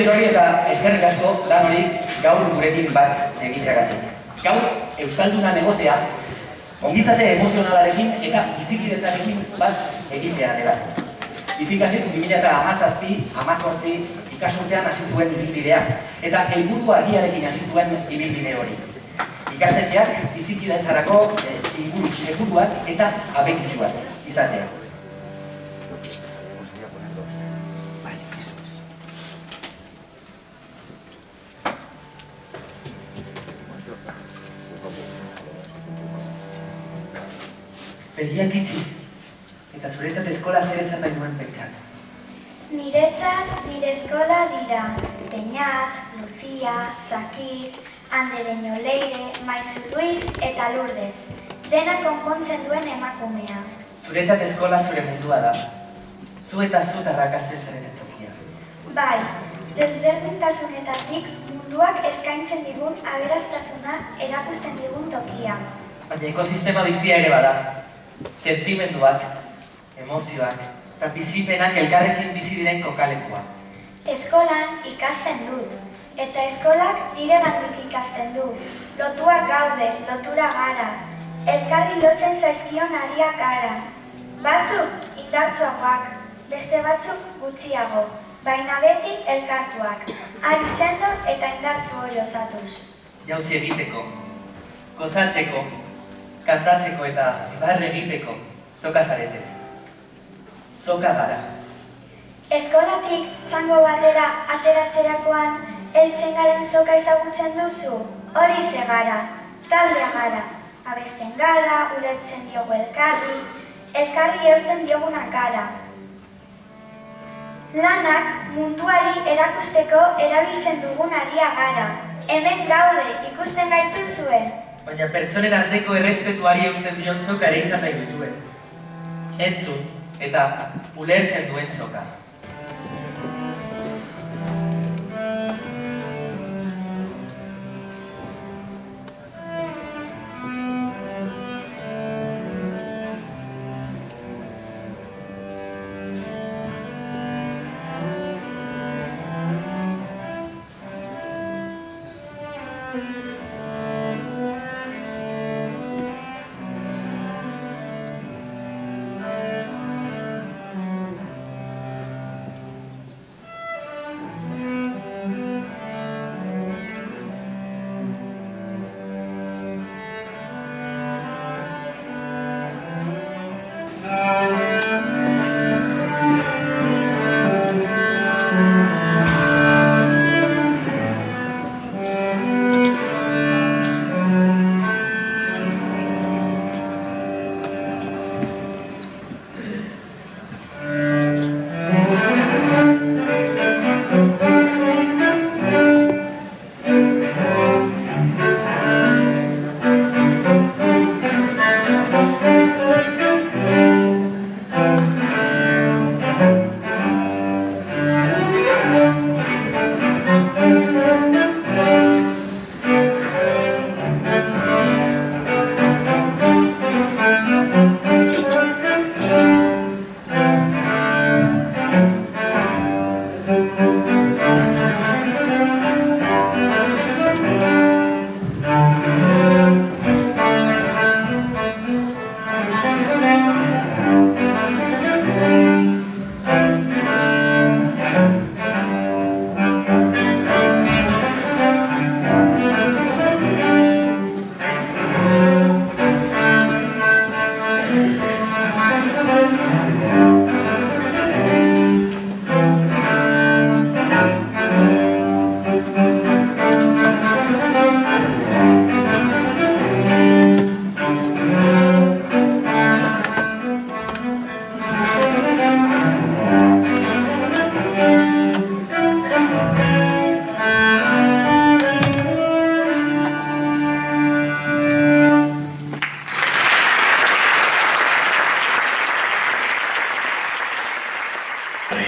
ongi etorri eta eskerrik asko lan hori gaur gurekin bat egiteagatik. Gaur, Euskaldunan egotea, ongizate emozionalarekin eta bizikidetzarekin bat egitea dela. Bizikasik 2000 eta amazazpi, amazortzi, ikasurtean hasi ibilbidea, eta helburu argiarekin hasi ibilbide hori. Ikastetxeak bizikidetzarako e, inguru seguruak eta abekitsuak izatea. Begiak itxi, eta zuretzat eskola zer esan nahi duen pentsat. Niretzat nire eskola dira Beñat, Lucia, Sakir, Andereño Leire, Maizu Luis eta Lourdes. Dena konpontzen duen emakumea. Zuretzat eskola zure mundua da. Zu eta zu tarrakasten zareten tokia. Bai, desberdintasunetatik munduak eskaintzen digun aberastasuna erakusten digun tokia. Baina ekosistema bizia ere bada. Sentimenduak, emozioak, eta bizipenak elkarrekin bizi diren kokalekua. Eskolan ikasten dut, eta eskolak nire gandik ikasten du. Lotuak gaude, lotura gara, elkarri lotzen zaizkion ariak gara. Batzuk indartsuagoak, beste batzuk gutxiago, baina beti elkartuak, ari sendo eta indartsu hori osatuz. Jauzi egiteko, gozatzeko, kantatzeko eta barre egiteko, soka zarete. Soka gara. Eskolatik txango batera ateratzerakoan heltzen garen soka ezagutzen duzu, hori ze gara, taldea gara, abesten gara, ulertzen diogu elkarri, elkarri eusten diogunak gara. Lanak munduari erakusteko erabiltzen dugun aria gara. Hemen gaude ikusten gaituzue. Baina pertsonen arteko errespetuari eusten dion soka ere izan nahi duzue. Entzun eta ulertzen duen soka.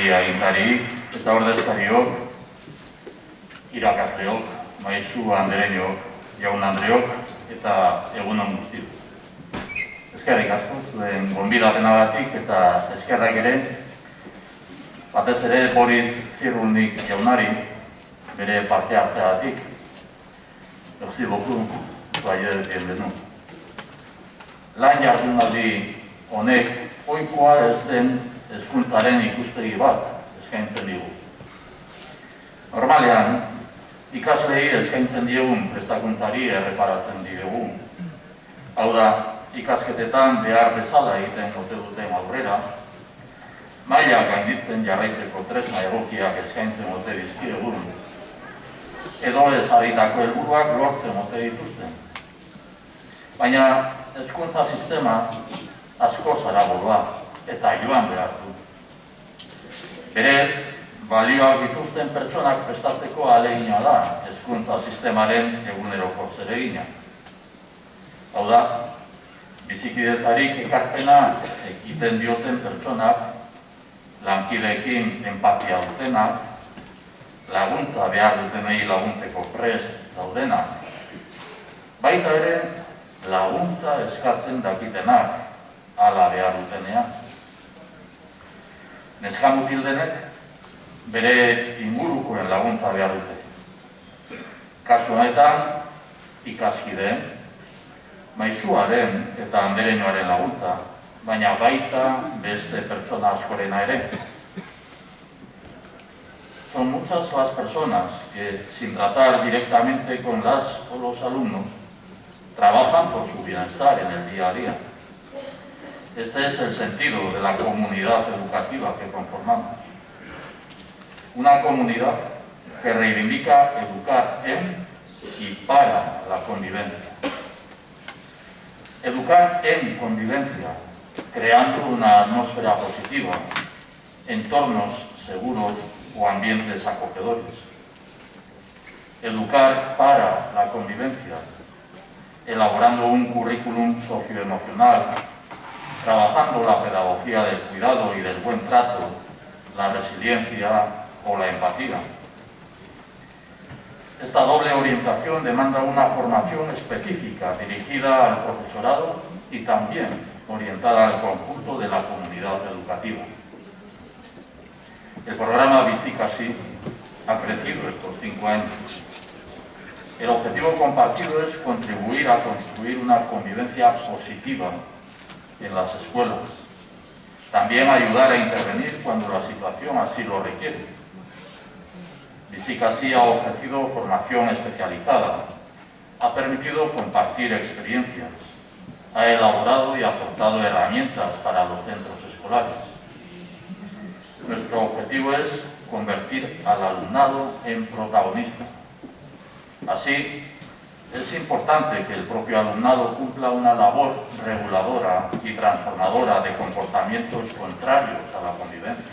Herri agintari eta ordezkariok, irakasleok, maizu andereñok, jaun andreok eta egunon guztiok. Eskerrik asko zuen gonbidapenagatik eta eskerrak ere Batez ere Boris Zirulnik jaunari, bere parte hartzeagatik. Merci beaucoup, soyez bienvenue. Lan jardunaldi honek oikoa ez den hezkuntzaren ikuspegi bat eskaintzen digu. Normalean, ikaslei eskaintzen diegun prestakuntzari erreparatzen diogu. Hau da, ikasketetan behar bezala egiten ote duten aurrera, maila gainditzen jarraitzeko tresna egokiak eskaintzen ote dizkiregun, edo ezaditako helburuak lortzen ote dituzten. Baina hezkuntza sistema asko zaragoa eta joan behar du. Berez, balioak dituzten pertsonak prestatzeko alegina da hezkuntza sistemaren eguneroko zeregina. Hau da, bizikidetzarik ekarpena egiten dioten pertsonak, lankideekin empatia dutenak, laguntza behar dutenei laguntzeko prest daudenak, baita ere laguntza eskatzen dakitenak, ala behar dutenean. Neskamutil denek, bere ingurukoen laguntza behar dute. Kasu honetan, ikaskideen, maizuaren eta andereñoaren laguntza, baina baita beste pertsona askorena ere. Son muchas las personas que, sin tratar directamente con las o los alumnos, trabajan por su bienestar en el día a día. Este es el sentido de la comunidad educativa que conformamos. Una comunidad que reivindica educar en y para la convivencia. Educar en convivencia, creando una atmósfera positiva, entornos seguros o ambientes acogedores. Educar para la convivencia, elaborando un currículum socioemocional, trabajando la pedagogía del cuidado y del buen trato, la resiliencia o la empatía. Esta doble orientación demanda una formación específica dirigida al profesorado y también orientada al conjunto de la comunidad educativa. El programa Bicicasi ha crecido estos cinco años. El objetivo compartido es contribuir a construir una convivencia positiva las escuelas. También ayudar a intervenir cuando la situación así lo requiere. Visicasi ha ofrecido formación especializada, ha permitido compartir experiencias, ha elaborado y aportado herramientas para los centros escolares. Nuestro objetivo es convertir al alumnado en protagonista. Así, es importante que el propio alumnado cumpla una labor reguladora y transformadora de comportamientos contrarios a la convivencia.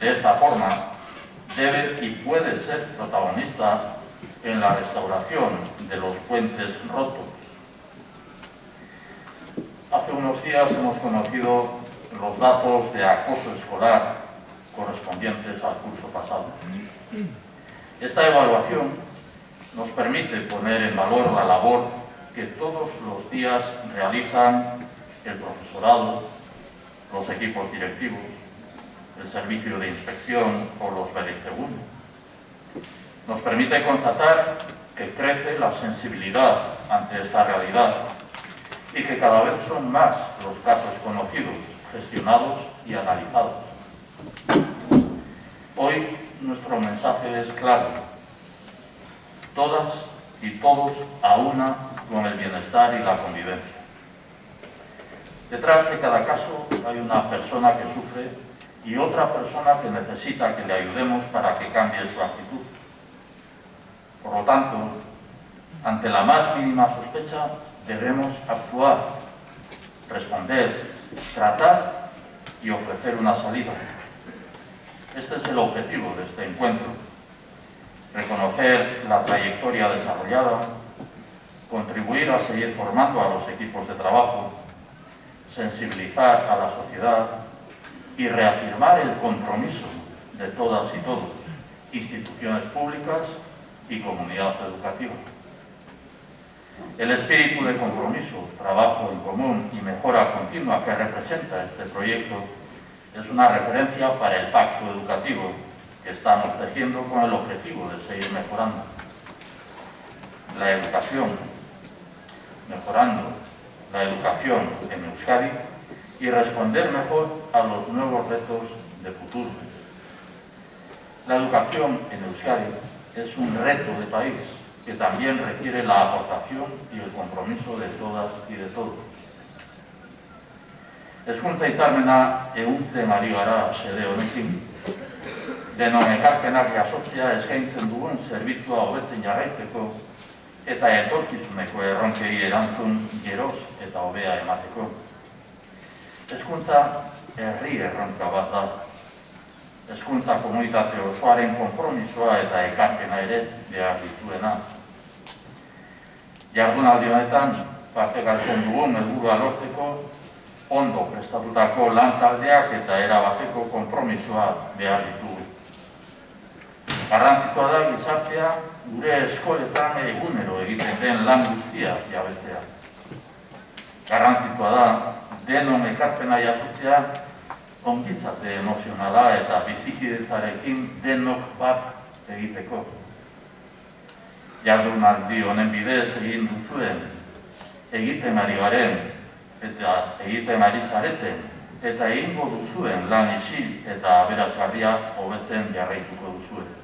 De esta forma, debe y puede ser protagonista en la restauración de los puentes rotos. Hace unos días hemos conocido los datos de acoso escolar correspondientes al curso pasado. Esta evaluación nos permite poner en valor la labor que todos los días realizan el profesorado, los equipos directivos, el servicio de inspección o los segundos. Nos permite constatar que crece la sensibilidad ante esta realidad y que cada vez son más los casos conocidos, gestionados y analizados. Hoy nuestro mensaje es claro. Todas y todos a una con el bienestar y la convivencia. Detrás de cada caso hay una persona que sufre y otra persona que necesita que le ayudemos para que cambie su actitud. Por lo tanto, ante la más mínima sospecha, debemos actuar, responder, tratar y ofrecer una salida. Este es el objetivo de este encuentro. Reconocer la trayectoria desarrollada, contribuir a seguir formando a los equipos de trabajo, sensibilizar a la sociedad y reafirmar el compromiso de todas y todos, instituciones públicas y comunidad educativa. El espíritu de compromiso, trabajo en común y mejora continua que representa este proyecto es una referencia para el pacto educativo estamos tejiendo con el objetivo de seguir mejorando la educación, mejorando la educación en Euskadi y responder mejor a los nuevos retos de futuro. La educación en Euskadi es un reto de país que también requiere la aportación y el compromiso de todas y de todos. Hezkuntza hitzarmena ehuntzen ari gara sede honekin, denon ekarpenak jasotzea eskaintzen dugun zerbitzua hobetzen jarraitzeko eta etorkizuneko erronkei erantzun geroz eta hobea emateko. Hezkuntza herri erronka bat da. Hezkuntza komunitate osoaren konpromisoa eta ekarpena ere behar dituena. Jardunaldi honetan, parte galtzen dugun helburua lortzeko ondo prestatutako lan taldeak eta erabateko konpromisoa behar ditugu. Garrantzitsua da gizartea gure eskoletan egunero egiten den lan guztia jabetzea. Garrantzitsua da denon ekarpena jasotzea ongizate emozionala eta bizikidetzarekin denok bat egiteko. Jardunaldi honen bidez egin duzuen, egiten ari garen eta egiten ari zareten eta egingo duzuen lan isil eta aberasgarria hobetzen jarraituko duzuen.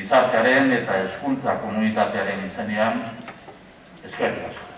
Gizartearen eta hezkuntza komunitatearen izenean eskerrik asko.